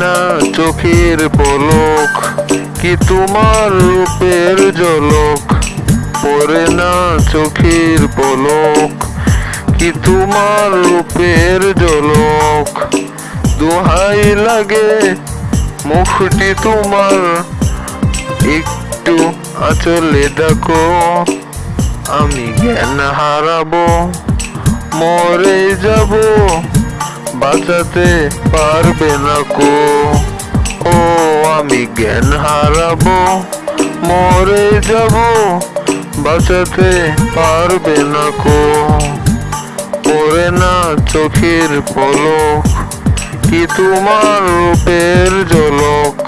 না চোখের পলক, কি তোমার রূপের ঝলক? পরে না চোখের পলক, কি তোমার রূপের ঝলক? দোহাই লাগে মুখটি তোমার, একটু আচলে ডাকো আমি জ্ঞান হারাবো, মরে যাব। বাঁচাতে পারবে না কো। ও, আমি জ্ঞান হারাবো, মরে যাব, বাঁচাতে পারবে না কো। পরে না চোখের পলক, কি তোমার রূপের ঝলক?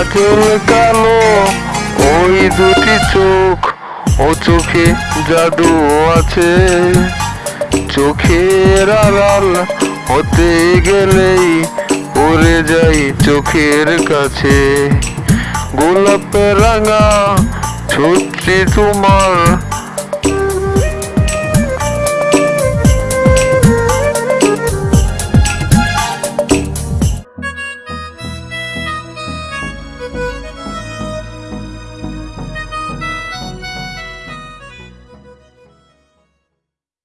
কাজল কালো, ওই দুটি চোখ, ও চোখে জাদু আছে। চোখের আড়াল হতে গেলেই পড়ে যাই চোখের কাছে। গোলাপ রাঙা ছুটছি তোমার